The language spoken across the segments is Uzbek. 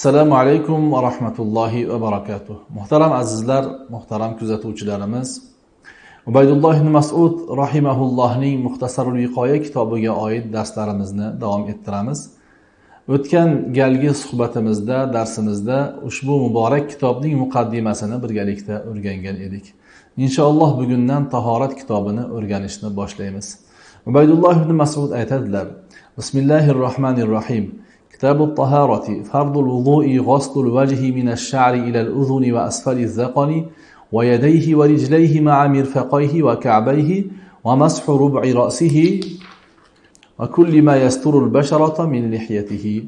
assalomu alaykum va rahmatullohi va barakatuh. Muhtaram azizlar muhtaram kuzatuvchilarimiz. Ubaydulloh ibn masud rahimahullohning muxtasarul viqoya kitobiga oid darslarimizni davom ettiramiz. O'tgan galgi suhbatimizda darsimizda ushbu muborak kitobning muqaddimasini birgalikda o'rgangan edik. Inshaalloh bugundan tahorat kitobini o'rganishni boshlaymiz. Ubaydulloh ibn masud aytadilar bismillahi rohmanir rohim كتاب الطهارة فرض الوضوء غسل الوجه من الشعر إلى الأذن وأسفل الذقن ويديه ورجليه مع مرفقيه وكعبيه ومسح ربع رأسه وكل ما يستر البشرة من لحيته.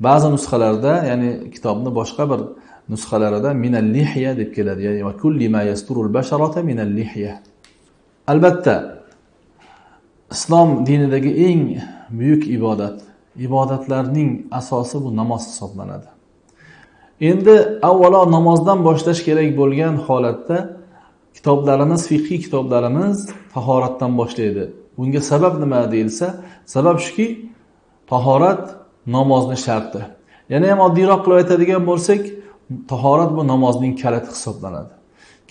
بعض نسخة لردا يعني كتابنا بوش قبر نسخة لردا من اللحية يعني وكل ما يستر البشرة من اللحية. البتة إسلام دين دقيقين بيوك إبادات. Ibodatlarning asosi bu namoz hisoblanadi. Endi avvalo namozdan boshlash kerak bo'lgan holatda kitoblarimiz fiqhiy kitoblarimiz tahoratdan boshlaydi. Bunga sabab nima deyilsa sabab shuki tahorat namozni sharti. Yana ham oddiyroq qilib aytadigan bo'lsak tahorat bu namozning kaliti hisoblanadi.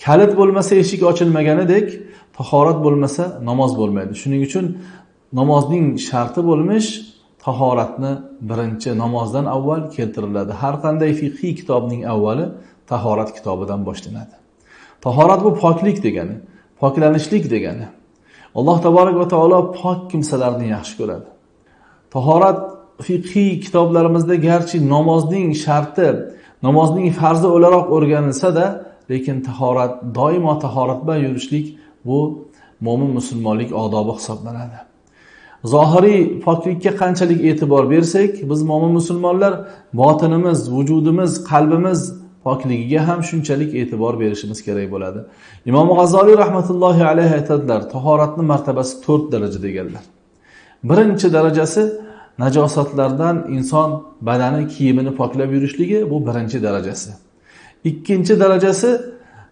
Kalit bo'lmasa eshik ochilmaganidek tahorat bo'lmasa namoz bo'lmaydi. Shuning uchun namozning sharti bo'lmish tahoratni birinchi namozdan avval keltiriladi. Har qanday fiqhiy kitobning avvali tahorat kitobidan boshlanadi. Tahorat bu poklik degani poklanishlik degani. Alloh taborak va taolo pok kimsalarni yaxshi ko'radi. Tahorat fiqhiy kitoblarimizda garchi namozning sharti namozning farzi o'laroq o'rganilsada lekin tahorat doimo tahorat bilan yurishlik bu mo'min musulmonlik odobi hisoblanadi. Zohiriy poklikka qanchalik e'tibor bersak biz mo'min musulmonlar botinimiz vujudimiz qalbimiz pokligiga ham shunchalik e'tibor berishimiz kerak bo'ladi. Imom g'azoliy rahmatullohi alayhi aytadilar tahoratni martabasi to'rt daraja deganlar birinchi darajasi najosatlardan inson badani kiyimini poklab yurishligi bu birinchi darajasi. Ikkinchi darajasi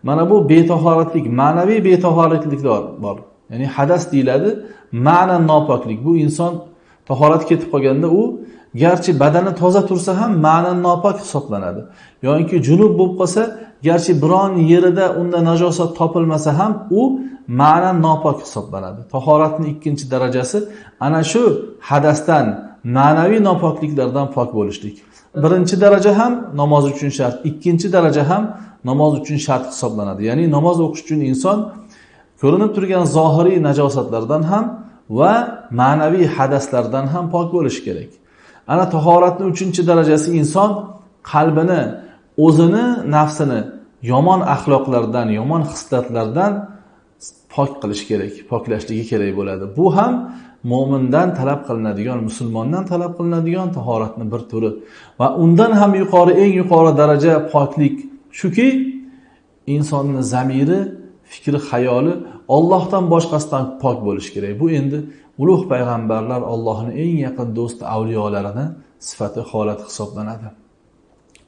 mana bu betahoratlik ma'naviy betahoratlikdor bor. Ya'ni hadas deyiladi ma'nan nopoklik. Bu inson tahorat ketib qolganda u garchi badani toza tursa ham ma'nan nopok hisoblanadi. Yoki junub bo'lib qolsa garchi biron yerida unda najosat topilmasa ham u ma'nan nopok hisoblanadi. Tahoratni ikkinchi darajasi ana shu hadasdan ma'naviy nopokliklardan pok bo'lishlik. Birinchi daraja ham namoz uchun shart ikkinchi daraja ham namoz uchun shart hisoblanadi. Ya'ni namoz o'qish uchun inson ko'rinib turgan zohiriy najosatlardan ham va ma'naviy hadaslardan ham pok bo'lishi kerak. Ana tahoratni uchinchi darajasi inson qalbini o'zini nafsini yomon axloqlardan yomon xislatlardan pok qilish kerak poklashligi kerak bo'ladi. Bu ham mo'mindan talab qilinadigan musulmondan talab qilinadigan tahoratni bir turi. Va undan ham yuqori eng yuqori daraja poklik shuki insonni zamiri fikri hayoli ollohdan boshqasidan pok bo'lishi kerak. Bu endi ulug' payg'ambarlar ollohni eng yaqin do'sti avliyolarini sifati holati hisoblanadi.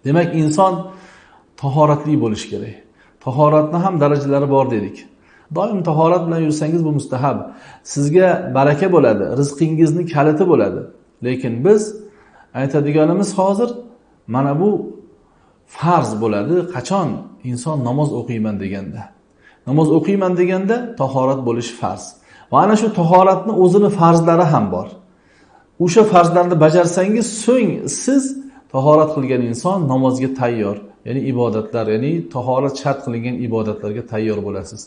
Demak inson tahoratli bo'lishi kerak. Tahoratni ham darajalari bor dedik. Doim tahorat bilan yursangiz bu mustahab. Sizga baraka bo'ladi rizqingizni kaliti bo'ladi. Lekin biz aytadiganimiz hozir mana bu farz bo'ladi. Qachon inson namoz o'qiyman deganda. Namoz o'qiyman deganda tahorat bo'lishi farz. Va ana shu tahoratni o'zini farzlari ham bor. O'sha farzlarni bajarsangiz so'ng siz tahorat qilgan inson namozga tayyor ya'ni ibodatlar ya'ni tahorat shart qilingan ibodatlarga tayyor bo'lasiz.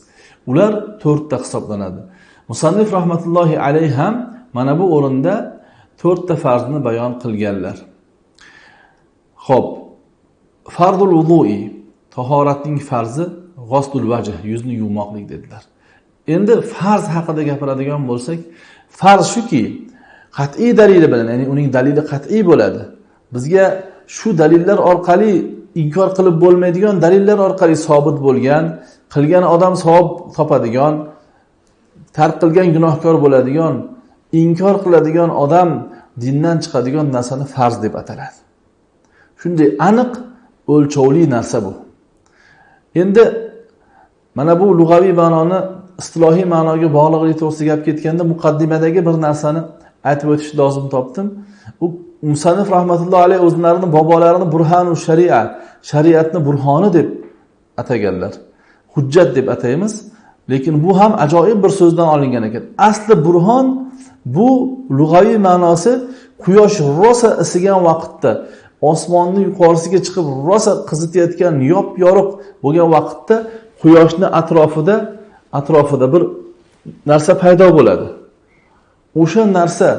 Ular to'rtta hisoblanadi. Musannif rahmatullohi alayhi ham mana bu o'rinda to'rtta farzni bayon qilganlar. Ho'p fardul vudui tahoratning farzi g'ostul vajh yuzni yuvmoqlik dedilar. Endi farz haqida gapiradigan bo'lsak farz shuki qat'iy dalili bilan ya'ni uning dalili qat'iy bo'ladi. Bizga shu dalillar orqali inkor qilib bo'lmaydigan dalillar orqali sobit bo'lgan qilgan odam savob topadigan tark qilgan gunohkor bo'ladigan inkor qiladigan odam dindan chiqadigan narsani farz deb ataladi. Shunday aniq o'lchovli narsa bu. Endi mana bu lug'aviy ma'noni istilohiy ma'noga bog'liqligi to'g'risida gap ketganda muqaddimadagi bir narsani aytib o'tishni lozim topdim. U musannif rahmatullohi alayhi o'zlarini bobolarini burhanu sharia shariatni burhoni deb ataganlar. Hujjat deb ataymiz. Lekin bu ham ajoyib bir so'zdan olingan ekan. Asli burhon bu lug'aviy ma'nosi quyosh rosa isigan vaqtda osmonni yuqorisiga chiqib rosa qizitayotgan yop yorug' bo'lgan vaqtda quyoshni atrofida atrofida bir narsa paydo bo'ladi. O'sha narsa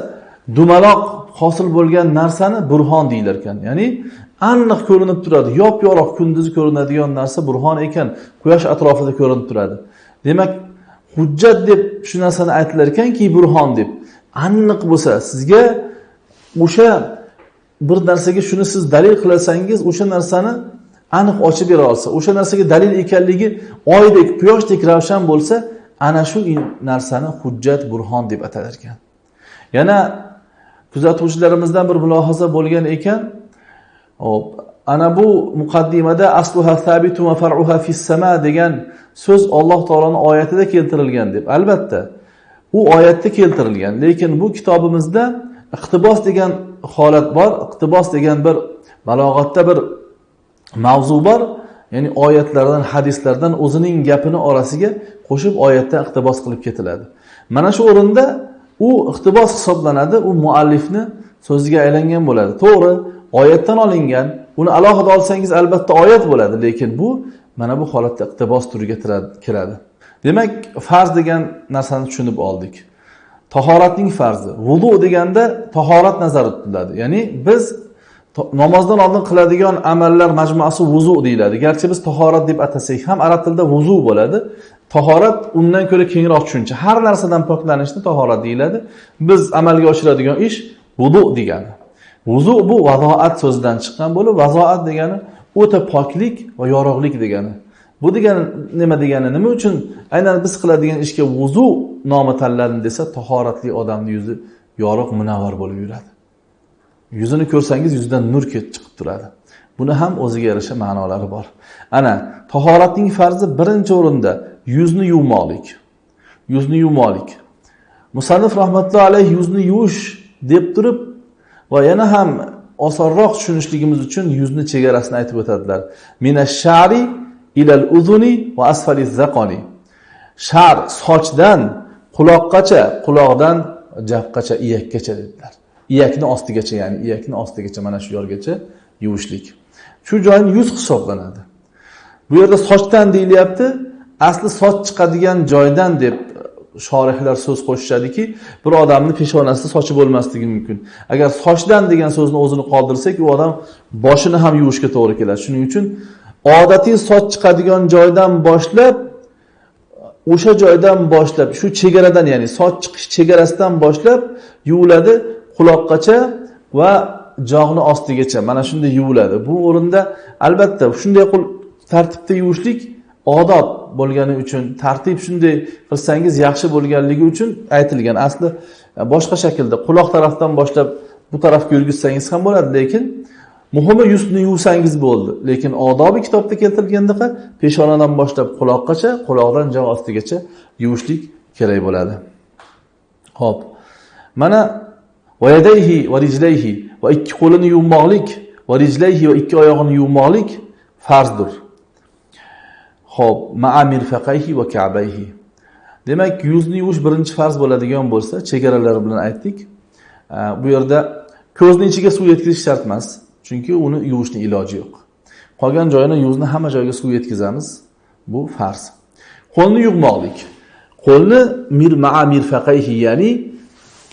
dumaloq hosil bo'lgan narsani burhon deyilar ekan. Ya'ni aniq ko'rinib turadi yop yorug' kunduzi ko'rinadigan narsa burhon ekan quyosh atrofida ko'rinib turadi. Demak hujjat deb shu narsani aytilar ekanki burhon deb. Aniq bo'lsa sizga o'sha bir narsaga shuni siz dalil qilsangiz o'sha narsani aniq ochib bera olsa o'sha narsaga dalil ekanligi oydek quyoshdek ravshan bo'lsa ana shu narsani hujjat burhon deb atalar ekan yana kuzatuvchilarimizdan bir mulohaza bo'lgan ekan. Hop ana bu muqaddimada asluha sabitu va far'uha fis sama degan so'z Alloh taoloni oyatida keltirilgan deb. Albatta u oyatda keltirilgan lekin bu kitobimizda iqtibos degan holat bor. Iqtibos degan bir balog'atda bir mavzu bor ya'ni oyatlardan hadislardan o'zining gapini orasiga qo'shib oyatdan iqtibos qilib ketiladi. Mana shu o'rinda u iqtibos hisoblanadi u muallifni so'ziga aylangan bo'ladi. To'g'ri oyatdan olingan uni alohida olsangiz albatta oyat bo'ladi lekin bu mana bu holatda iqtibos turiga kiradi. Demak farz degan narsani tushunib oldik. Tahoratning farzi vudu deganda tahorat nazarda tutiladi. Ya'ni biz namozdan oldin qiladigan amallar majmuasi vuzu deyiladi. Garchi biz tahorat deb atasak ham arab tilida vuzu bo'ladi. Tahorat undan ko'ra kengroq tushuncha. Har narsadan poklanishni tahorat deyiladi. Biz amalga oshiradigan ish vudu degani. Vuzu bu vazoat so'zidan chiqqan bo'lib vazoat degani o'ta poklik va yorug'lik degani. Bu degani nima degani? Nima uchun? Aynan biz qiladigan ishga vuzu nomi tanlandi desa tahoratli odamni yuzi yorug' munavvar bo'lib yuradi. Yuzini ko'rsangiz yuzidan nur chiqib turadi. Buni ham o'ziga yarasha ma'nolari bor. Ana tahoratning farzi birinchi o'rinda yuzni yuvmoqlik. Yuzni yuvmoqlik. Musannif rahmatullohi alayhi yuzni yuvish deb turib va yana ham osonroq tushunishligimiz uchun yuzni chegarasini aytib o'tadilar. Mina shari ilal uzuni va asfali zaqoni. Shar sochdan quloqqacha quloqdan jafqacha iyakkacha dedilar. Iyakni ostigacha ya'ni iyakni ostigacha mana shu yorgacha yuvishlik. Shu joyni yuz hisoblanadi. Bu yerda sochdan deyilyapti asli soch chiqadigan joydan deb e, shorihlar so'z qo'shishadiki bir odamni peshonasida sochi bo'lmasligi mumkin. Agar sochdan degan so'zni o'zini qoldirsak u odam boshini ham yuvishga to'g'ri keladi. Shuning uchun odatiy soch chiqadigan joydan boshlab o'sha joydan boshlab shu chegaradan ya'ni soch chiqish chegarasidan boshlab yuviladi. Quloqqacha va jog'ni ostigacha. Mana shunday yuviladi. Bu o'rinda albatta shunday tartibda yuvishlik odob bo'lgani uchun tartib shunday qilsangiz yaxshi bo'lganligi uchun aytilgan. Asli e, boshqa shaklda quloq tarafdan boshlab bu tarafga yurgizsangiz ham bo'ladi lekin muhimi yuzni yuvsangiz bo'ldi. Lekin odobi kitobda keltirilgandaqa peshonadan boshlab quloqqacha quloqdan jog' ostigacha yuvishlik kerak bo'ladi. Ho'p. Mana vayadayhi va rijlayhi va ikki qo'lini yuvmoqlik va rijlayhi va ikki oyog'ini yuvmoqlik farzdir Xo'p, ma'a mirfaqayhi va ka'bayhi. Demak, yuzni yuvish birinchi farz bo'ladigan bo'lsa, chegaralari bilan aytdik. Bu yerda ko'zni ichiga suv yetkazish shart emas, chunki uni yuvishning iloji yo'q. Qolgan joyini yuzni hamma joyga suv yetkazamiz. Bu farz. Qo'lni yuvmoqlik. Qo'lni mir ma'a mirfaqayhi, ya'ni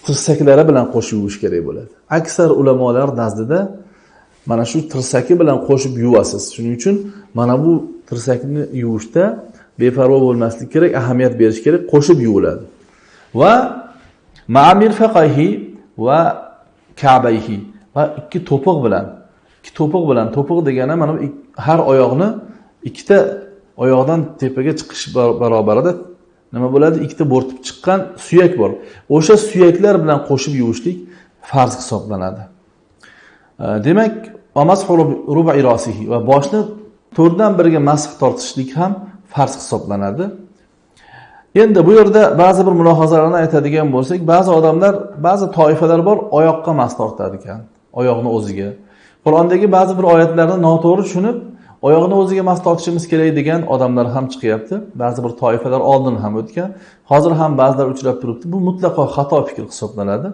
tirsaklari bilan qo'shib yuvish kerak bo'ladi. Aksar ulamolar nazdida mana shu tirsaki bilan qo'shib yuvasiz. Shuning uchun mana bu tirsakni yuvishda beparvo bo'lmaslik kerak ahamiyat berish kerak qo'shib yuviladi va ma'amir faqahi va kabayhi va ikki to'piq bilan ikki to'piq bilan to'piq degani mana har oyoqni ikkita oyoqdan tepaga chiqish barobarida nima bo'ladi? Ikkita bo'rtib chiqqan suyak bor. O'sha suyaklar bilan qo'shib yuvishlik farz hisoblanadi. Demak va boshni to'rtdan biriga masx tortishlik ham farz hisoblanadi. Endi bu yerda ba'zi bir mulohazalarni aytadigan bo'lsak ba'zi odamlar ba'zi toifalar bor oyoqqa mas tortadi ekan oyoqni o'ziga. Qur'ondagi ba'zi bir oyatlarni noto'g'ri tushunib oyog'ini o'ziga mas tortishimiz kerak degan odamlar ham chiqyapti. Ba'zi bir toifalar oldin ham o'tgan. Hozir ham ba'zilar uchrab turibdi. Bu mutlaqo xato fikr hisoblanadi.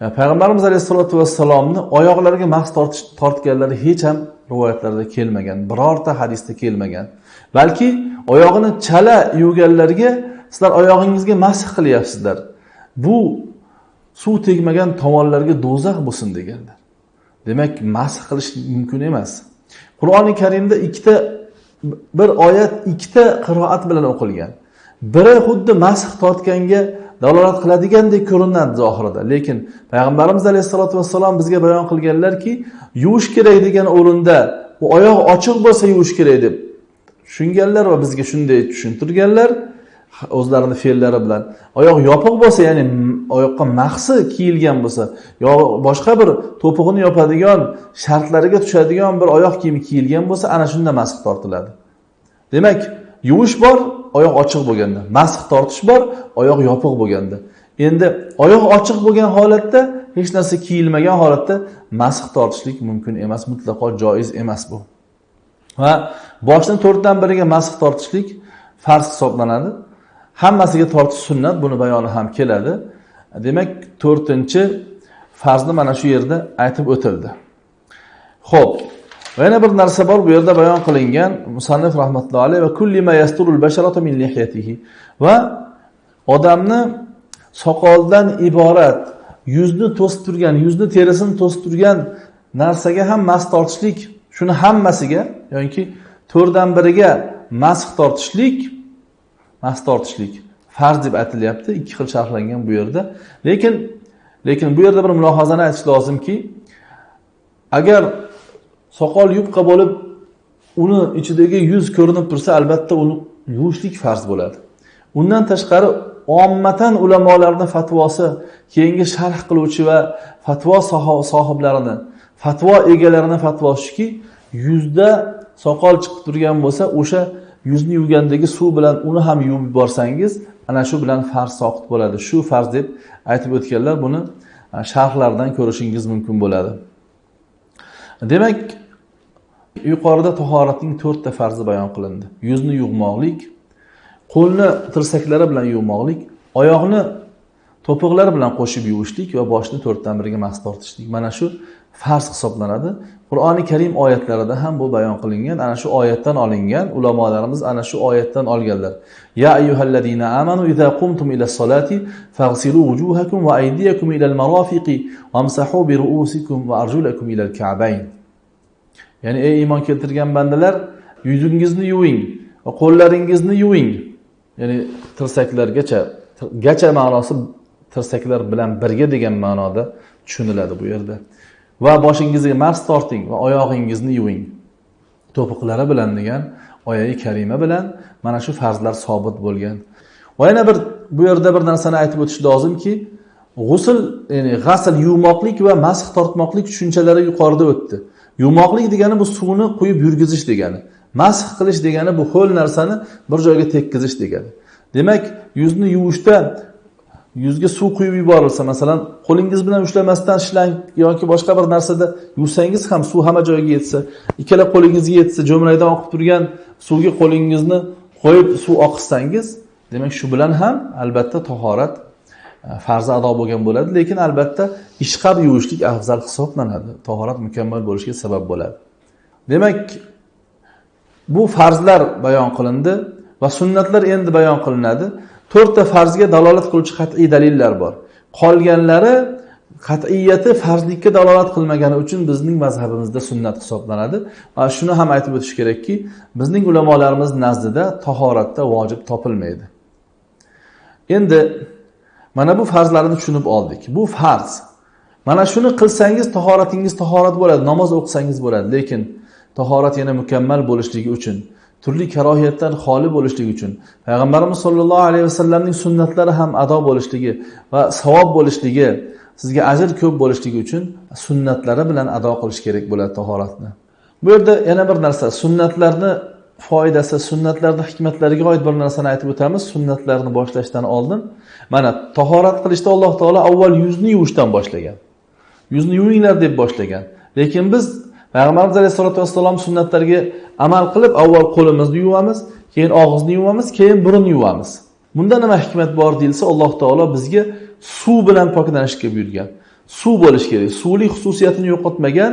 E, Payg'ambarimiz alayhissalotu vassalomni oyoqlariga mas tortish tortganlari hech ham rivoyatlarda kelmagan birorta hadisda kelmagan. Balki oyog'ini chala yuvganlarga sizlar oyog'ingizga masx qilyapsizlar. Bu suv tegmagan tomonlarga do'zax bo'lsin deganlar. Demak masx qilish mumkin emas. Qur'oni karimda ikkita bir oyat ikkita qiroat bilan o'qilgan. Biri xuddi masx tortganga dalolat qiladigandek ko'rinadi zohirida. Lekin payg'ambarimiz alayhissalotu vassalom bizga bayon qilganlarki yuvish kerak degan o'rinda u oyoq ochiq bo'lsa yuvish kerak deb tushunganlar va bizga shunday tushuntirganlar o'zlarini fe'llari bilan. Oyoq yopiq bo'lsa ya'ni oyoqqa mahsi kiyilgan bo'lsa yo boshqa bir to'pig'ini yopadigan shartlariga tushadigan bir oyoq kiyimi kiyilgan bo'lsa ana shunda masx tortiladi. Demak yuvish bor oyoq ochiq bo'lganda. Masx tortish bor oyoq yopiq bo'lganda. Endi oyoq ochiq bo'lgan holatda hech narsa kiyilmagan holatda masx tortishlik mumkin emas mutlaqo joiz emas bu. Va boshni to'rtdan biriga masx tortishlik farz hisoblanadi. Hammasiga tortish sunnat buni bayoni ham keladi. Demak to'rtinchi farzni mana shu yerda aytib o'tildi. Ho'p va yana bir narsa bor bu yerda bayon qilingan musannif rahmatullohi alayhi va kullima yasturul min lihyatihi va odamni soqoldan iborat yuzni to'sib turgan yuzni terisini to'sib turgan narsaga ham mas tortishlik shuni hammasiga yoki to'rtdan biriga masx tortishlik mas tortishlik farz deb aytilyapti. Ikki xil sharhlangan bu yerda. Lekin lekin bu yerda bir mulohazani aytish lozimki agar soqol yupqa bo'lib uni ichidagi yuz ko'rinib tursa albatta uni yuvishlik farz bo'ladi. Undan tashqari ommatan ulamolarni fatvosi keyingi sharh qiluvchi va fatvo sohiblarini fatvo egalarini fatvosi shuki yuzda soqol chiqib turgan bo'lsa o'sha yuzni yuvgandagi suv bilan uni ham yuvib yuborsangiz ana shu bilan farz soqit bo'ladi. Shu farz deb aytib o'tganlar buni sharhlardan ko'rishingiz mumkin bo'ladi. Demak yuqorida tahoratning to'rtta farzi bayon qilindi. Yuzni yuvmoqlik qo'lni tirsaklari bilan yuvmoqlik oyoqni to'piqlar bilan qo'shib yuvishlik va boshni to'rtdan biriga mas tortishlik. Mana shu farz hisoblanadi. Qur'oni karim oyatlarida ham bu bayon qilingan. Ana shu oyatdan olingan. Ulamolarimiz ana shu oyatdan olganlar. Ya ayyuhallazina amanu idza qumtum ila solati faghsilu wujuhakum va aydiyakum ila al-marafiqi wamsahu bi ru'usikum va arjulakum ila al-ka'bayn. Ya'ni ey iymon keltirgan bandalar yuzingizni yuving va qo'llaringizni yuving. Ya'ni tirsaklargacha gacha ma'nosi tirsaklar bilan birga degan ma'noda tushuniladi bu yerda. Va boshingizga mars torting va oyog'ingizni yuving. To'piqlari bilan degan oyai karima bilan mana shu farzlar sobit bo'lgan. Va yana bir bu yerda bir narsani aytib o'tish lozimki g'usl ya'ni g'asl yuvmoqlik va masx tortmoqlik tushunchalari yuqorida o'tdi. Yuvmoqlik degani bu suvni quyib yurgizish degani masx qilish degani bu ho'l narsani bir joyga tekkizish degani. Demak yuzni yuvishda yuzga suv quyib yuborilsa masalan qo'lingiz bilan ushlamasdan shlang yoki boshqa bir narsada yuvsangiz ham suv hamma joyga yetsa ikkala qo'lingizga yetsa jo'mraydan oqib turgan suvga qo'lingizni qo'yib suv oqizsangiz demak shu bilan ham albatta tahorat e, farzi ado bo'lgan bo'ladi. Lekin albatta ishqab yuvishlik afzal hisoblanadi. Tahorat mukammal bo'lishiga sabab bo'ladi. Demak bu farzlar bayon qilindi va sunnatlar endi bayon qilinadi. To'rtta farzga dalolat qiluvchi qat'iy dalillar bor. Qolganlari qat'iyati farzlikka dalolat qilmagani uchun bizning mazhabimizda sunnat hisoblanadi. Va shuni ham aytib o'tish kerakki bizning ulamolarimiz nazdida tahoratda vojib topilmaydi. Endi mana bu farzlarni tushunib oldik. Bu farz. Mana shuni qilsangiz tahoratingiz tahorat bo'ladi namoz o'qisangiz bo'ladi. Lekin tahorat yana mukammal bo'lishligi uchun turli karohiyatdan xoli bo'lishligi uchun payg'ambarimiz sollallohu alayhi vasallamning sunnatlari ham ado bo'lishligi va savob bo'lishligi sizga ajr ko'p bo'lishligi uchun sunnatlari bilan ado qilish kerak bo'ladi tahoratni. Bu yerda yana bir narsa sunnatlarni foydasi sunnatlarni hikmatlariga oid bir narsani aytib o'tamiz. Sunnatlarni boshlashdan oldin mana tahorat qilishda alloh taolo avval yuzni yuvishdan boshlagan. Yuzni yuvinglar deb boshlagan. Lekin biz payg'ambarimiz alayhissalotu vassalom sunnatlariga amal qilib avval qo'limizni yuvamiz keyin og'izni yuvamiz keyin burunni yuvamiz. Bunda nima hikmat bor deyilsa alloh taolo bizga suv bilan poklanishga buyurgan. Suv bo'lishi kerak. Suvlik xususiyatini yo'qotmagan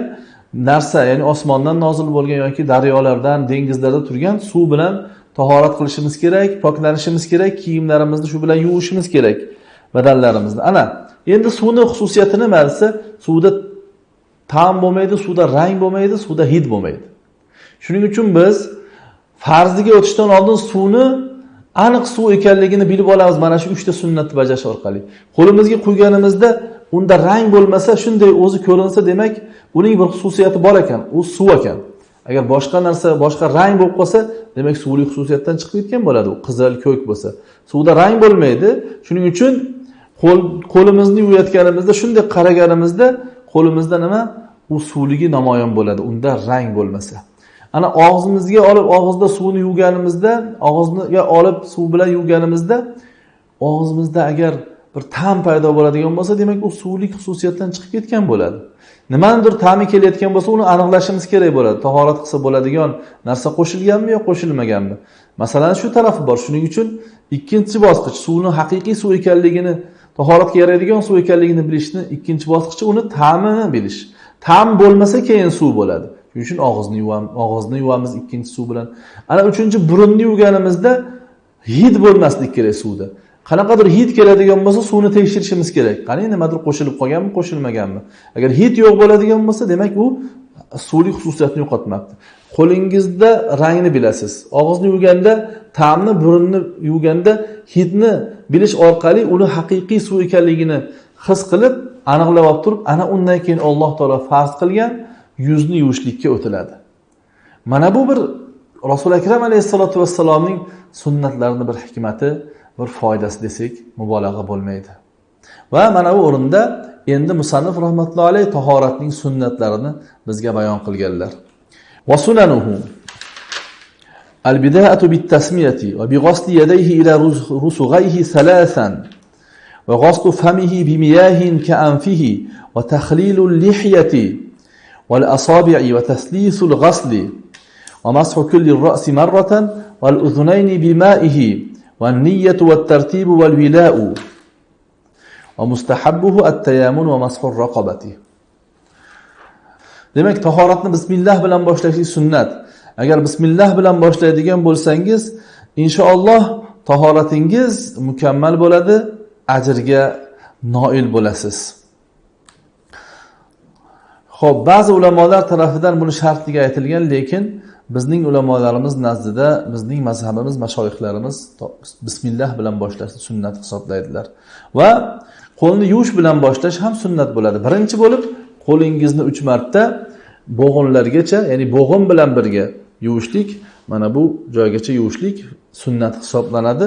narsa ya'ni osmondan nozil bo'lgan yoki daryolardan dengizlarda turgan suv bilan tahorat qilishimiz kerak poklanishimiz kerak kiyimlarimizni shu bilan yuvishimiz kerak badanlarimizni. Ana endi suvni xususiyati nima desa suvda ta'm bo'lmaydi suvda rang bo'lmaydi suvda hid bo'lmaydi. Shuning uchun biz farziga o'tishdan oldin suvni aniq suv ekanligini bilib olamiz. Mana shu uchta sunnatni bajarish orqali. Qo'limizga quyganimizda unda rang bo'lmasa shunday o'zi ko'rinsa demak uning bir xususiyati bor ekan u suv ekan. Agar boshqa narsa boshqa rang bo'lib qolsa demak suvli xususiyatdan chiqib ketgan bo'ladi. U qizil ko'k bo'lsa. Suvda rang bo'lmaydi. Shuning uchun qo'l qo'limizni yuvayotganimizda shunday qaraganimizda qo'limizda nima? U suvligi namoyon bo'ladi unda rang bo'lmasa. Ana og'zimizga olib og'izda suvni yuvganimizda og'izga olib suv bilan yuvganimizda og'zimizda agar bir ta'm paydo bo'ladigan bo'lsa demak u suvlik xususiyatdan chiqib ketgan bo'ladi. Nimanidir ta'mi kelayotgan bo'lsa uni aniqlashimiz kerak bo'ladi. Tahorat qilsa bo'ladigan narsa qo'shilganmi yo qo'shilmaganmi? Masalan shu tarafi bor. Shuning uchun ikkinchi bosqich suvni haqiqiy suv ekanligini tahoratga yaraydigan suv ekanligini bilishni ikkinchi bosqichi uni ta'mini bilish. Ta'm bo'lmasa keyin suv bo'ladi. Shuning uchun og'izni yuvamiz og'izni yuvamiz ikkinchi suv bilan. Ana uchinchi burunni yuvganimizda hid bo'lmaslik kerak suvda. Qanaqadir hid keladigan bo'lsa suvni tekshirishimiz kerak. Qani nimadir qo'shilib qolganmi qo'shilmaganmi? Agar hid yo'q bo'ladigan bo'lsa demak u suvlik xususiyatini yo'qotmabdi. Qo'lingizda rangni bilasiz. Og'izni yuvganda ta'mni burunni yuvganda hidni bilish orqali uni haqiqiy suv ekanligini his qilib aniqlab olib turib ana undan keyin alloh taolo farz qilgan yuzni yuvishlikka o'tiladi. Mana bu bir rasuli akram alayhissalotu vassalomning sunnatlarini bir hikmati bir foydasi desak mubolag'a bo'lmaydi. Va mana bu o'rinda endi musannif rahmatullohi alayhi tahoratning sunnatlarini bizga bayon qilganlar. Sunanuhu البداءة بالتسمية وبغسل يديه إلى رسغيه ثلاثا وغسل فمه بمياه كأنفه وتخليل اللحية والأصابع وتثليث الغسل ومسح كل الرأس مرة والأذنين بمائه والنية والترتيب والولاء. ومستحبه التيامن ومسح الرقبة demak tahoratni bismillah bilan boshlashlik sunnat. Agar bismillah bilan boshlaydigan bo'lsangiz inshaalloh tahoratingiz mukammal bo'ladi ajrga noil bo'lasiz. Ho'p ba'zi ulamolar tarafidan buni shartligi aytilgan lekin bizning ulamolarimiz nazdida bizning mazhabimiz mashoyihlarimiz bismillah bilan boshlashni sunnat hisoblaydilar. Va qo'lni yuvish bilan boshlash ham sunnat bo'ladi. Birinchi bo'lib qo'lingizni uch marta bo'g'inlargacha ya'ni bo'g'in bilan birga yuvishlik mana bu joygacha yuvishlik sunnat hisoblanadi.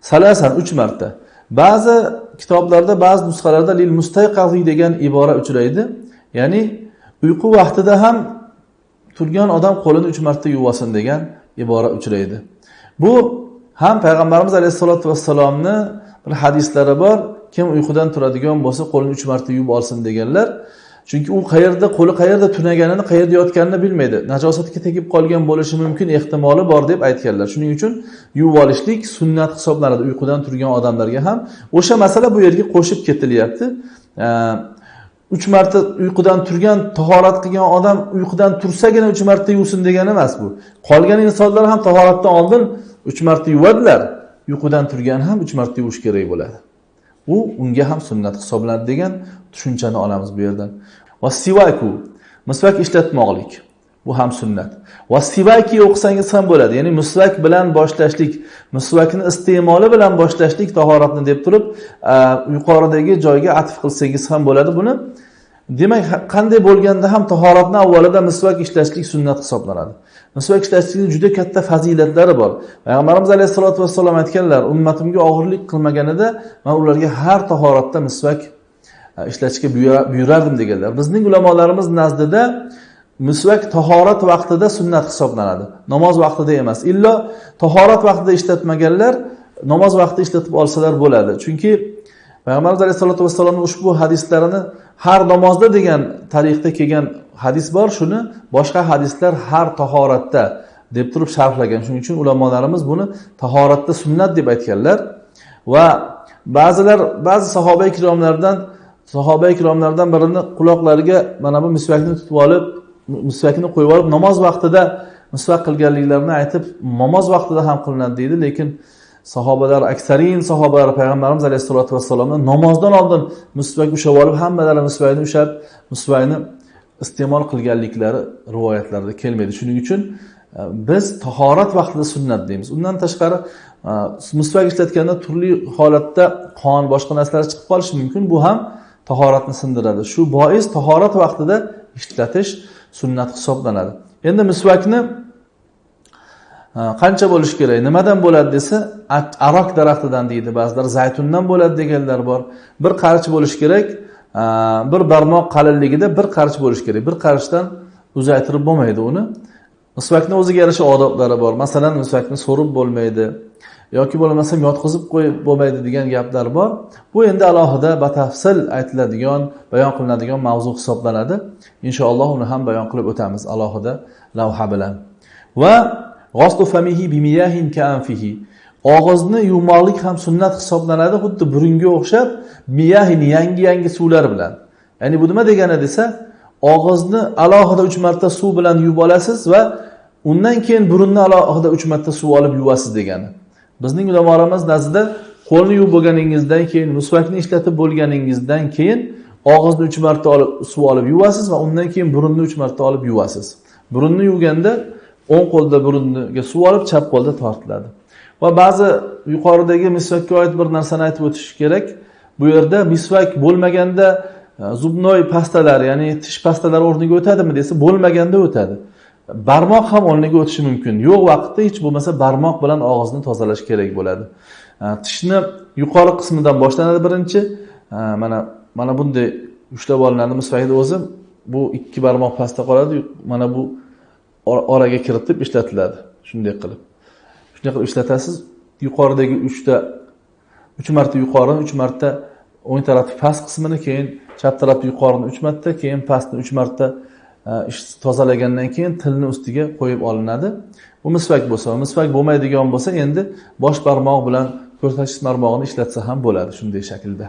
Salasan uch marta. Ba'zi kitoblarda ba'zi nusxalarda lil mustayqazi degan ibora uchraydi. Ya'ni uyqu vaqtida ham turgan odam qo'lini uch marta yuvasin degan ibora uchraydi. Bu ham payg'ambarimiz alayhissalotu vassalomni bir hadislari bor. Kim uyqudan turadigan bo'lsa qo'lini uch marta yuvib olsin deganlar. Chunki u qayerda qo'li qayerda tunaganini qayerda yotganini bilmaydi. Najosatga tegib qolgan bo'lishi mumkin ehtimoli bor deb aytganlar. Shuning uchun yuvib olishlik sunnat hisoblanadi. Uyqudan turgan odamlarga ham. O'sha masala bu yerga qo'shib ketilyapti. Uch marta uyqudan turgan tahorat qilgan odam uyqudan tursagina uch marta yuvsin degani emas bu. Qolgan insonlar ham tahoratdan oldin uch marta yuvadilar. Uyqudan turgan ham uch marta yuvish kerak bo'ladi. U unga ham sunnat hisoblanadi degan tushunchani olamiz bu yerdan. Va sivaku misvak ishlatmoqlik bu ham sunnat. Va sivaki o'qisangiz ham bo'ladi ya'ni misvak bilan boshlashlik misvakni iste'moli bilan boshlashlik tahoratni deb turib yuqoridagi joyga atf qilsangiz ham bo'ladi buni. Demak qanday bo'lganda ham tahoratni avvalida misvak ishlashlik sunnat hisoblanadi. Misvak ishlashlikni juda katta fazilatlari bor. Payg'ambarimiz alayhissalotu vassalom aytganlar ummatimga og'irlik qilmaganida man ularga har tahoratda misvak e, ishlatishga buyurardim deganlar. Bizning ulamolarimiz nazdida misvak tahorat vaqtida sunnat hisoblanadi. Namoz vaqtida emas. Illo tahorat vaqtida ishlatmaganlar namoz vaqtida ishlatib olsalar bo'ladi. Chunki payg'ambarimiz alayhisalotu vassalomni ushbu hadislarini har namozda degan tariqda kelgan hadis bor shuni boshqa hadislar har tahoratda deb turib sharhlagan. Shuning uchun ulamolarimiz buni tahoratda sunnat deb aytganlar va ba'zilar ba'zi sahoba ikromlardan sahoba ikromlardan birini quloqlariga mana bu misvakni tutib olib misvakni qo'yib olib namoz vaqtida misvak qilganliklarini aytib namoz vaqtida ham qilinadi deydi lekin sahobalar aksarin sahobalar payg'ambarimiz alayhissalotu vassalomni namozdan oldin musvak ushlab olib hammalari musvakni ushlab musvakni iste'mol qilganliklari rivoyatlarda kelmaydi. Shuning uchun e, biz tahorat vaqtida sunnat deymiz. Undan tashqari e, musvak ishlatganda turli holatda qon boshqa narsalar chiqib qolishi mumkin. Bu ham tahoratni sindiradi. Shu bois tahorat vaqtida ishlatish sunnat hisoblanadi. Endi misvakni qancha bo'lishi kerak? Nimadan bo'ladi desa aroq daraxtidan deydi ba'zilar. Zaytundan bo'ladi deganlar bor. Bir qarich bo'lishi kerak bir barmoq qalinligida bir qarich bo'lishi kerak. Bir qarichdan uzaytirib bo'lmaydi uni. Misvakni o'ziga yarasha odoblari bor. Masalan misvakni so'rib bo'lmaydi yoki bo'lmasam yotqizib qo'yib bo'lmaydi degan gaplar bor. Bu endi alohida batafsil aytiladigan bayon qilinadigan mavzu hisoblanadi. Inshaalloh uni ham bayon qilib o'tamiz alohida lavha bilan. Va og'izni yuvmoqlik ham sunnat hisoblanadi xuddi burunga o'xshab miyahin yangi yangi suvlar bilan. Ya'ni bu nima degani desa og'izni alohida uch marta suv bilan yuvib olasiz va undan keyin burunni alohida uch marta suv olib yuvasiz degani. Bizning ulamolarimiz nazdida qo'lni yuvib bo'lganingizdan keyin musvakni ishlatib bo'lganingizdan keyin og'izni uch marta olib suv olib yuvasiz va undan keyin burunni uch marta olib yuvasiz. Burunni yuvganda o'ng qo'lda burunga suv olib chap qo'lda tortiladi. Va ba'zi yuqoridagi misvakka oid bir narsani aytib o'tish kerak. Bu yerda misvak bo'lmaganda e, zubnoy pastalar ya'ni tish pastalari o'rniga o'tadimi desa bo'lmaganda o'tadi. Barmoq ham o'rniga o'tishi mumkin. Yo'q vaqtda hech bo'lmasa barmoq bilan og'izni tozalash kerak bo'ladi. E, tishni yuqori qismidan boshlanadi birinchi. E, mana mana bunday ushlab olinadi misvakni o'zi. Bu ikki barmoq pastda qoladi. Mana bu oraga kiritib ishlatiladi. Shunday qilib. Shunday qilib ishlatasiz yuqoridagi uchta uch marta yuqorini uch marta o'ng tarafni past qismini keyin chap tarafni yuqorini uch marta keyin pastni uch marta e, tozalagandan keyin tilni ustiga qo'yib olinadi. Bu misvak bo'lsa misvak bo'lmaydigan bo'lsa endi bosh barmoq bilan ko'rsatkich barmog'ini ishlatsa ham bo'ladi shunday shaklda.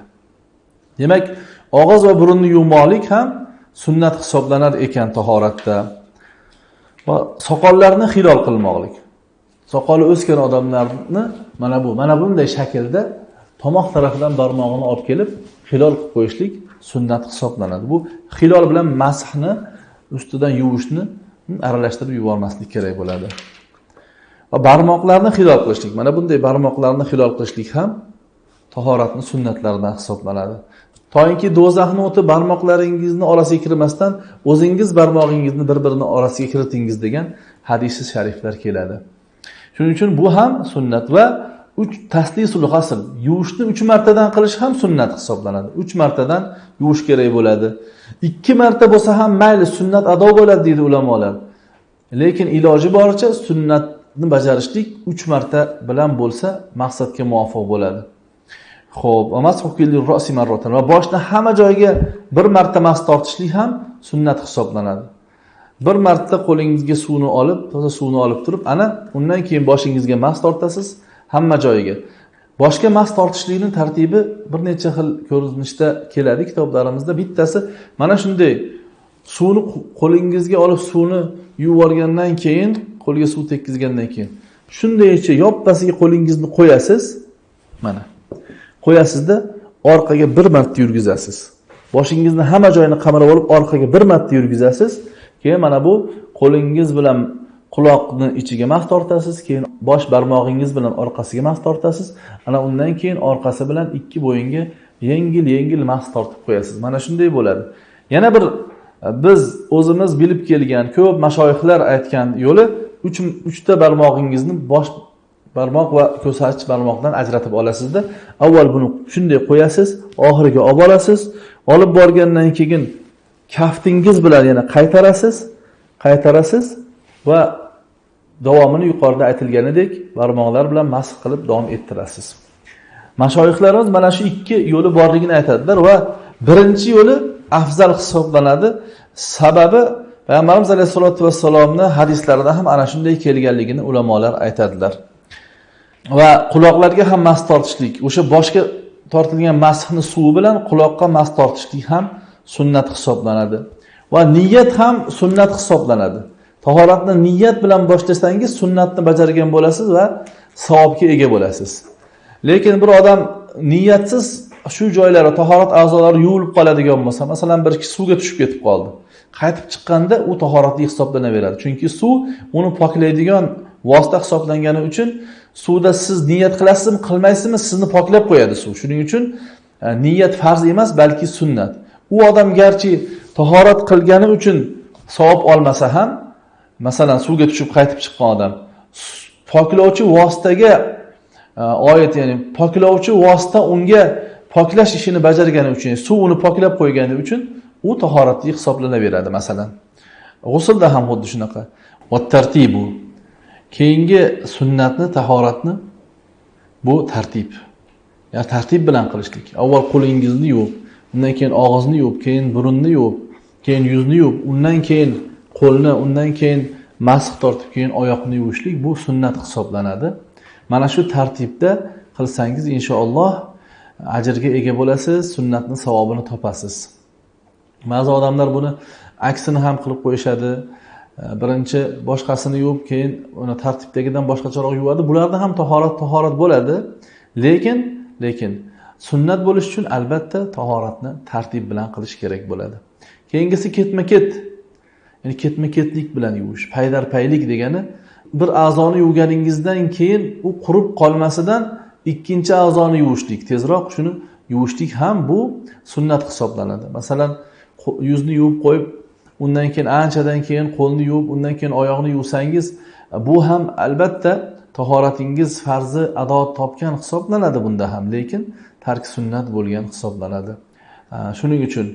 Demak og'iz va burunni yuvmoqlik ham sunnat hisoblanar ekan tahoratda. Va soqollarni hilol qilmoqlik. Soqoli o'sgan odamlarni mana bu mana bunday shaklda tomoq tarafidan barmog'ini olib kelib hilol qilib qo'yishlik sunnat hisoblanadi. Bu hilol bilan masxni ustidan yuvishni aralashtirib yubormaslik kerak bo'ladi. Va barmoqlarni hilol qilishlik mana bunday barmoqlarni hilol qilishlik ham tahoratni sunnatlaridan hisoblanadi. Toinki do'zaxni o'ti barmoqlaringizni orasiga kirmasdan o'zingiz barmog'ingizni bir birini orasiga kiritingiz degan hadisi shariflar keladi. Shuning uchun bu ham sunnat va uch taslisul g'asl yuvishni uch martadan qilish ham sunnat hisoblanadi. Uch martadan yuvish kerak bo'ladi. Ikki marta bo'lsa ham mayli sunnat ado bo'ladi deydi ulamolar. Lekin iloji boricha sunnatni bajarishlik uch marta bilan bo'lsa maqsadga muvofiq bo'ladi. Xo'p, va boshni hamma joyiga bir marta mas tortishlik ham sunnat hisoblanadi. Bir marta qo'lingizga suvni olib, toza suvni olib turib, ana undan keyin boshingizga mas tortasiz hamma joyiga. Boshga mas tortishlikni tartibi bir necha xil ko'rinishda keladi kitoblarimizda. Bittasi mana shunday suvni qo'lingizga olib suvni yuvib olgandan keyin, qo'lga suv tekkizgandan keyin shundaycha yoppasiga qo'lingizni qo'yasiz. Mana qo'yasizda orqaga bir marta yurgizasiz. Boshingizni hamma joyini qamrab olib orqaga bir marta yurgizasiz. Keyin mana bu qo'lingiz bilan quloqni ichiga mas tortasiz keyin bosh barmog'ingiz bilan orqasiga mas tortasiz. Ana undan keyin orqasi bilan ikki bo'yinga yengil yengil mas tortib qo'yasiz. Mana shunday bo'ladi. Yana bir biz o'zimiz bilib kelgan ko'p mashoyihlar aytgan yo'li uch uchta barmog'ingizni bosh barmoq va ko'rsatkich barmoqdan ajratib olasizda. Avval buni shunday qo'yasiz oxiriga olib olasiz olib borgandan keyin kaftingiz bilan yana qaytarasiz qaytarasiz va davomini yuqorida aytilganidek barmoqlar bilan masx qilib davom ettirasiz. Mashoyihlarimiz mana shu ikki yo'li borligini aytadilar va birinchi yo'li afzal hisoblanadi. Sababi payg'ambarimiz alayhissalotu vassalomni hadislarida ham ana shunday kelganligini ulamolar aytadilar. Va quloqlarga ham mas tortishlik o'sha boshga tortilgan masxni suvi bilan quloqqa mas tortishlik ham sunnat hisoblanadi. Va niyat ham sunnat hisoblanadi. Tahoratni niyat bilan boshlasangiz sunnatni bajargan bo'lasiz va savobga ega bo'lasiz. Lekin bir odam niyatsiz shu joylari tahorat a'zolari yuvilib qoladigan bo'lsa masalan bir kishi suvga tushib ketib qoldi. Qaytib chiqqanda u tahoratli hisoblanaveradi chunki suv uni poklaydigan vosita hisoblangani uchun suvda siz niyat qilasizmi qilmaysizmi sizni poklab qo'yadi suv. Shuning uchun e, niyat farz emas balki sunnat. U odam garchi tahorat qilgani uchun savob olmasa ham masalan suvga tushib qaytib chiqqan odam poklovchi vositaga e, oid ya'ni poklovchi vosita unga poklash ishini bajargani uchun suv uni poklab qo'ygani uchun u tahoratli hisoblanaveradi masalan. G'uslda ham xuddi shunaqa. Tartibu keyingi sunnatni tahoratni bu tartib. Ya'ni tartib bilan qilishlik. Avval qo'lingizni yuvib undan keyin og'izni yuvib keyin burunni yuvib keyin yuzni yuvib undan keyin qo'lni undan keyin masx tortib keyin oyoqni yuvishlik bu sunnat hisoblanadi. Mana shu tartibda qilsangiz inshaalloh ajrga ega bo'lasiz sunnatni savobini topasiz. Ba'zi odamlar buni aksini ham qilib qo'yishadi. Birinchi boshqasini yuvib keyin uni tartibdagidan boshqacharoq yuvadi. Bularda ham tahorat tahorat bo'ladi. Lekin lekin sunnat bo'lishi uchun albatta tahoratni tartib bilan qilish kerak bo'ladi. Keyingisi ketma ket ya'ni ketma ketlik bilan yuvish paydarpaylik degani bir a'zoni yuvganingizdan keyin u qurib qolmasidan ikkinchi a'zoni yuvishlik. Tezroq shuni yuvishlik ham bu sunnat hisoblanadi. Masalan yuzni yuvib qo'yib undan keyin anchadan keyin qo'lni yuvib undan keyin oyoqni yuvsangiz bu ham albatta tahoratingiz farzi ado topgan hisoblanadi bunda ham lekin tark sunnat bo'lgan hisoblanadi. Shuning uchun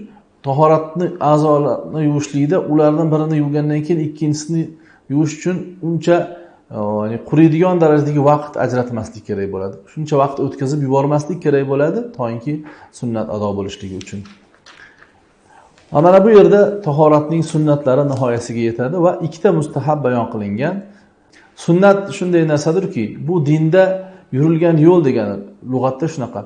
tahoratni a'zolarni yuvishlikda ulardan birini yuvgandan keyin ikkinchisini yuvish uchun uncha ya'ni quriydigan darajadagi vaqt ajratmaslik kerak bo'ladi. Shuncha vaqt o'tkazib yubormaslik kerak bo'ladi toinki sunnat ado bo'lishligi uchun. Mana bu yerda tahoratning sunnatlari nihoyasiga yetadi va ikkita mustahab bayon qilingan. Sunnat shunday narsadirki bu dinda yurilgan yo'l degani lug'atda shunaqa.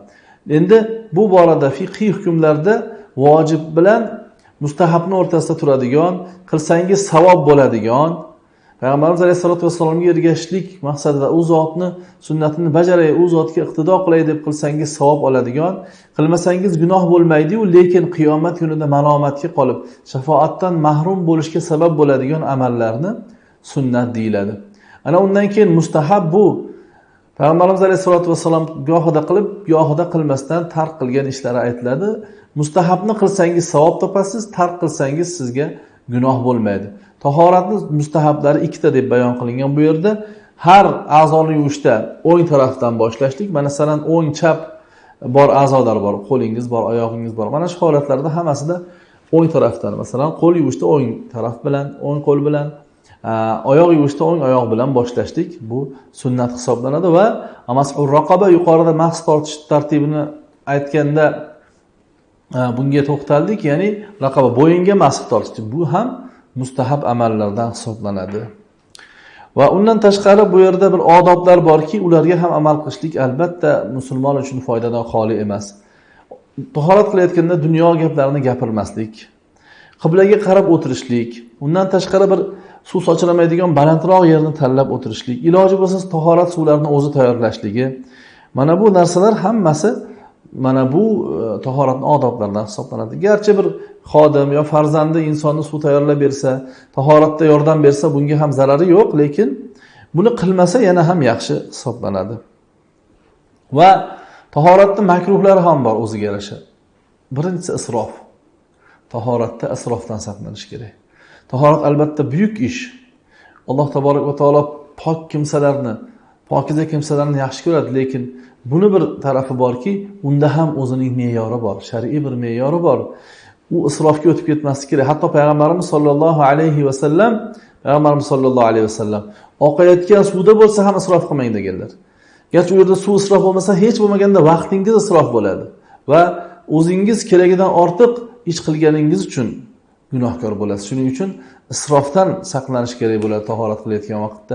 Endi bu borada fiqhiy hukmlarda vojib bilan mustahabni o'rtasida turadigan qilsangiz savob bo'ladigan payg'ambarimiz alayhissalotu vassalomga ergashishlik maqsadida u zotni sunnatini bajaray u zotga iqtido qilay deb qilsangiz savob oladigan qilmasangiz gunoh bo'lmaydiyu lekin qiyomat kunida malomatga qolib shafoatdan mahrum bo'lishga sabab bo'ladigan amallarni sunnat deyiladi. Ana undan keyin mustahab bu. Payg'ambarimiz alayhissalotu vassalom gohida qilib gohida qilmasdan tark qilgan ishlari aytiladi. Mustahabni qilsangiz savob topasiz tark qilsangiz sizga gunoh bo'lmaydi. Tahoratni mustahablari ikkita deb bayon qilingan bu yerda. Har a'zoni yuvishda o'ng tarafdan boshlashlik masalan o'ng chap bor a'zolar bor qo'lingiz bor oyog'ingiz bor. Mana shu holatlarda hammasida o'ng tarafdan masalan qo'l yuvishda o'ng taraf bilan o'ng qo'l bilan oyoq yuvishda o'ng oyoq bilan boshlashlik bu sunnat hisoblanadi va raqoba yuqorida mahs tortish tartibini aytganda bunga to'xtaldik. Ya'ni raqoba bo'yinga masx tortish. Bu ham mustahab amallardan hisoblanadi. Va undan tashqari bu yerda bir odoblar borki ularga ham amal qilishlik albatta musulmon uchun foydadan xoli emas. Tahorat qilayotganda dunyo gaplarini gapirmaslik qiblaga qarab o'tirishlik undan tashqari bir suv sochramaydigan balandroq yerni tanlab o'tirishlik iloji bo'lsa tahorat suvlarini o'zi tayyorlashligi. Mana bu narsalar hammasi mana bu e, tahoratni odoblaridan hisoblanadi. Garchi bir xodim yo farzandi insonni suv tayyorlab bersa tahoratda yordam bersa bunga ham zarari yo'q lekin buni qilmasa yana ham yaxshi hisoblanadi. Va tahoratni makruhlari ham bor o'ziga yarasha. Birinchisi isrof. Tahoratda isrofdan saqlanish kerak. Tahorat albatta buyuk ish. Alloh taborak va taolo pok kimsalarni pokiza kimsalarni yaxshi ko'radi lekin buni bir tarafi borki unda ham o'zining me'yori bor shar'iy bir me'yori bor. U isrofga o'tib ketmasligi kerak. Hatto payg'ambarimiz sollallohu alayhi vasallam payg'ambarimiz sollallohu alayhi vasallam oqayotgan suvda bo'lsa ham isrof qilmang deganlar. Garchi u yerda suv isrof bo'lmasa hech bo'lmaganda vaqtingiz isrof bo'ladi. Va o'zingiz keragidan ortiq ish qilganingiz uchun gunohkor bo'lasiz. Shuning uchun isrofdan saqlanish kerak bo'ladi tahorat qilayotgan vaqtda.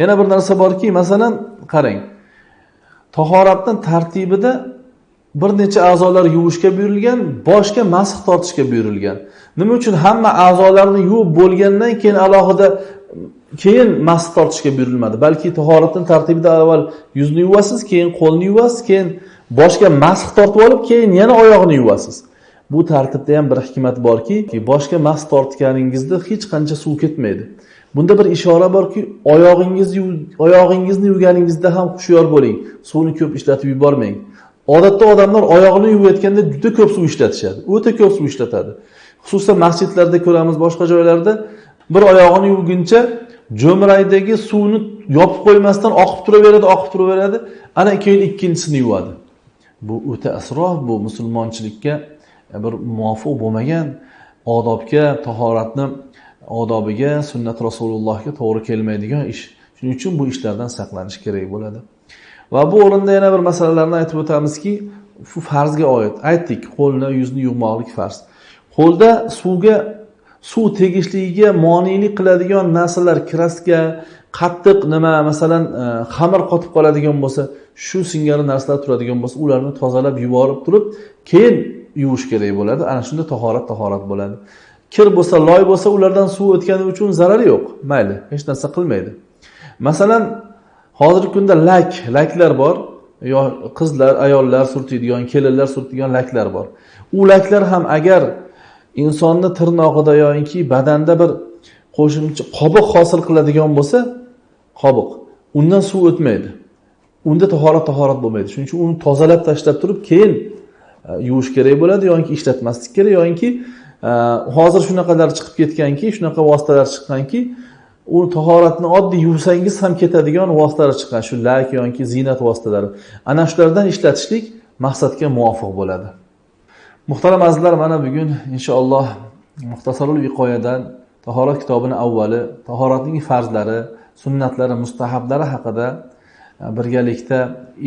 Yana bir narsa borki masalan qarang tahoratni tartibida bir necha a'zolar yuvishga buyurilgan boshga masx tortishga buyurilgan. Nima uchun hamma a'zolarni yuvib bo'lgandan keyin alohida keyin masx tortishga buyurilmadi? Balki tahoratni tartibida avval yuzni yuvasiz keyin qo'lni yuvasiz keyin boshga masx tortib olib keyin yana oyoqni yuvasiz. Bu tartibda ham bir hikmat borki boshga masx tortganingizda hech qancha suv ketmaydi. Bunda bir ishora borki oyog'ingizni oyog'ingizni yuvganingizda ham hushyor bo'ling suvni ko'p ishlatib yubormang. Odatda odamlar oyog'ini yuvayotganda juda ko'p suv ishlatishadi o'ta ko'p suv ishlatadi. Xususan masjidlarda ko'ramiz boshqa joylarda bir oyog'ini yuvguncha jo'mraydagi suvni yopib qo'ymasdan oqib turaveradi oqib turaveradi ana keyin ikkinchisini yuvadi. Bu o'ta isrof bu musulmonchilikka bir muvofiq bo'lmagan odobga tahoratni odobiga sunnat rasulullohga to'g'ri kelmaydigan ish. Shuning uchun bu ishlardan saqlanish kerak bo'ladi. Va bu o'rinda yana bir masalalarni aytib o'tamizki shu farzga oid. Aytdik qo'lni yuzni yuvmoqlik farz. Qo'lda suvga suv tegishligiga monelik qiladigan narsalar kraska qattiq nima masalan e, xamir qotib qoladigan bo'lsa shu singari narsalar turadigan bo'lsa ularni tozalab yuborib turib keyin yuvish kerak bo'ladi. Ana shunda tahorat tahorat bo'ladi. Kir bo'lsa loy bo'lsa ulardan suv o'tgani uchun zarari yo'q. Mayli hech narsa qilmaydi. Masalan hozirgi kunda lak laklar bor. Yo qizlar ayollar surtiydigan kelinlar surtiydigan laklar bor. U laklar ham agar insonni tirnog'ida yoki badanda bir qo'shimcha qobiq hosil qiladigan bo'lsa qobiq. Undan suv o'tmaydi. Unda tahorat tahorat bo'lmaydi. Shuning uchun uni tozalab tashlab turib keyin Э, yuvish kerak bo'ladi yoki ishlatmaslik kerak. Yoki e, hozir shunaqalar chiqib ketganki shunaqa vositalar chiqqanki u tahoratni oddiy yuvsangiz ham ketadigan vositalar chiqqan. Shu lak yoki ziynat vositalari. Ana shulardan ishlatishlik maqsadga muvofiq bo'ladi. Muhtaram azizlar mana bugun inshaalloh muxtasarul viqoyadan tahorat kitobini avvali tahoratning farzlari sunnatlari mustahablari haqida e, birgalikda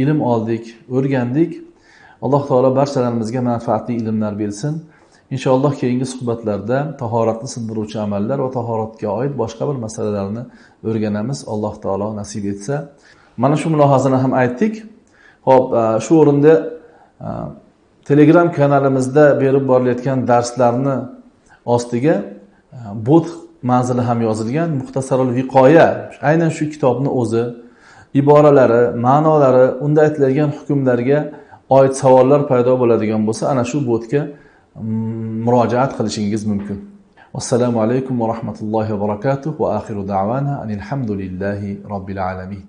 ilm oldik o'rgandik. Alloh taolo barchalarimizga manfaatli ilmlar bersin. Inshaalloh keyingi suhbatlarda tahoratni sindiruvchi amallar va tahoratga oid boshqa bir masalalarni o'rganamiz. Alloh taolo nasib etsa. Mana shu mulohazani ham aytdik. Ho'p e, shu o'rinda e, telegram kanalimizda berib borilayotgan darslarni ostiga e, bot manzili ham yozilgan. Muxtasarul viqoya aynan shu kitobni o'zi iboralari ma'nolari unda aytiladigan hukmlarga oid savollar paydo bo'ladigan bo'lsa ana shu botga mm, murojaat qilishingiz mumkin. Assalomu alaykum va rahmatullohi va barakatuh va axiru davana anilhamdulillahi robbil alamin.